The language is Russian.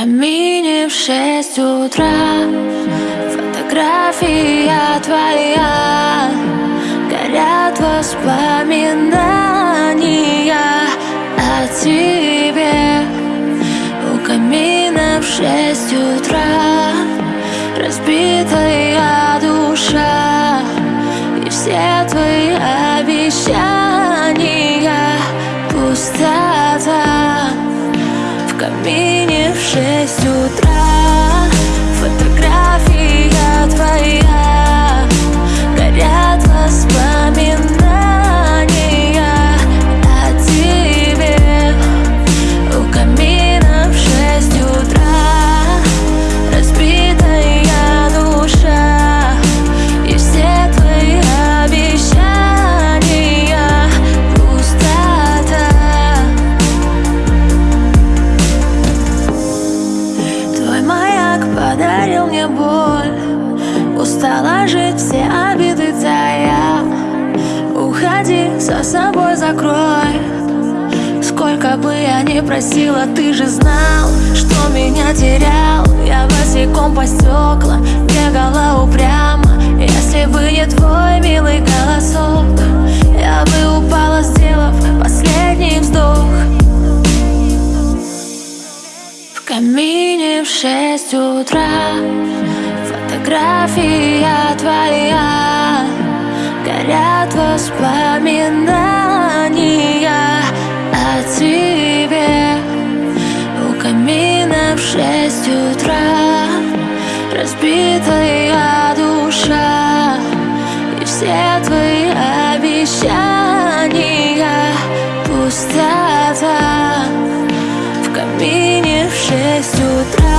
камине в шесть утра. Фотография твоя. Горят воспоминания о тебе. У камина в шесть утра. Разбитая душа. И все твои обещания шесть утра подарил мне боль. Устала жить, все обиды тая Уходи, за собой закрой. Сколько бы я ни просила, ты же знал Что меня терял. Я босиком по стеклам Бегала упрямо Если бы не твой милый голосок шесть утра. Фотография твоя. Горят воспоминания о тебе. У камина в шесть утра Разбитая душа. И все твои обещания Пустота. В камине в шесть утра